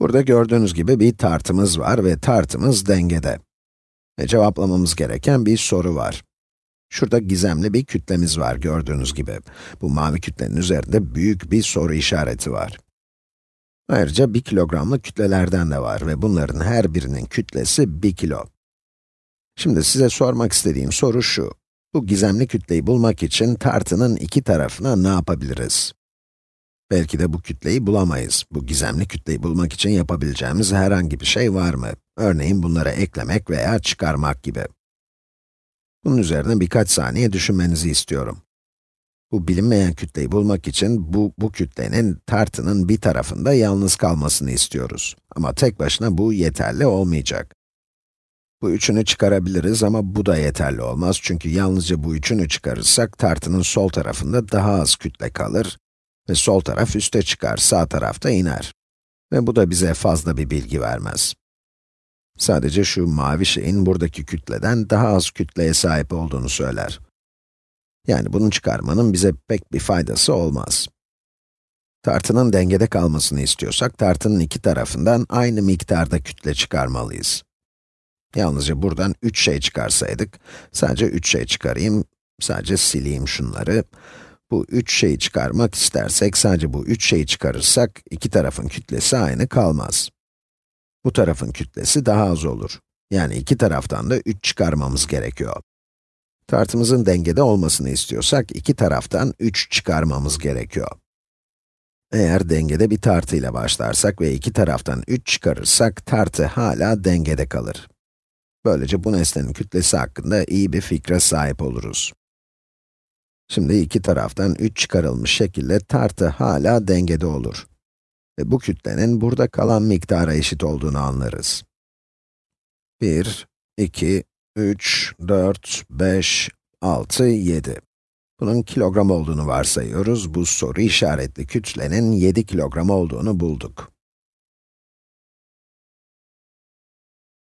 Burada gördüğünüz gibi bir tartımız var ve tartımız dengede. Ve cevaplamamız gereken bir soru var. Şurada gizemli bir kütlemiz var gördüğünüz gibi. Bu mavi kütlenin üzerinde büyük bir soru işareti var. Ayrıca 1 kilogramlık kütlelerden de var ve bunların her birinin kütlesi 1 kilo. Şimdi size sormak istediğim soru şu. Bu gizemli kütleyi bulmak için tartının iki tarafına ne yapabiliriz? Belki de bu kütleyi bulamayız. Bu gizemli kütleyi bulmak için yapabileceğimiz herhangi bir şey var mı? Örneğin bunlara eklemek veya çıkarmak gibi. Bunun üzerine birkaç saniye düşünmenizi istiyorum. Bu bilinmeyen kütleyi bulmak için bu, bu kütlenin tartının bir tarafında yalnız kalmasını istiyoruz. Ama tek başına bu yeterli olmayacak. Bu üçünü çıkarabiliriz ama bu da yeterli olmaz çünkü yalnızca bu üçünü çıkarırsak tartının sol tarafında daha az kütle kalır ve sol taraf üste çıkar, sağ tarafta iner. Ve bu da bize fazla bir bilgi vermez. Sadece şu mavi şeyin buradaki kütleden daha az kütleye sahip olduğunu söyler. Yani bunu çıkarmanın bize pek bir faydası olmaz. Tartının dengede kalmasını istiyorsak, tartının iki tarafından aynı miktarda kütle çıkarmalıyız. Yalnızca buradan 3 şey çıkarsaydık, sadece 3 şey çıkarayım, sadece sileyim şunları. Bu 3 şeyi çıkarmak istersek, sadece bu 3 şeyi çıkarırsak, iki tarafın kütlesi aynı kalmaz. Bu tarafın kütlesi daha az olur. Yani iki taraftan da 3 çıkarmamız gerekiyor. Tartımızın dengede olmasını istiyorsak, iki taraftan 3 çıkarmamız gerekiyor. Eğer dengede bir tartı ile başlarsak ve iki taraftan 3 çıkarırsak, tartı hala dengede kalır. Böylece bu nesnenin kütlesi hakkında iyi bir fikre sahip oluruz. Şimdi iki taraftan 3 çıkarılmış şekilde tartı hala dengede olur. Ve bu kütlenin burada kalan miktara eşit olduğunu anlarız. 1, 2, 3, 4, 5, 6, 7. Bunun kilogram olduğunu varsayıyoruz. Bu soru işaretli kütlenin 7 kilogram olduğunu bulduk.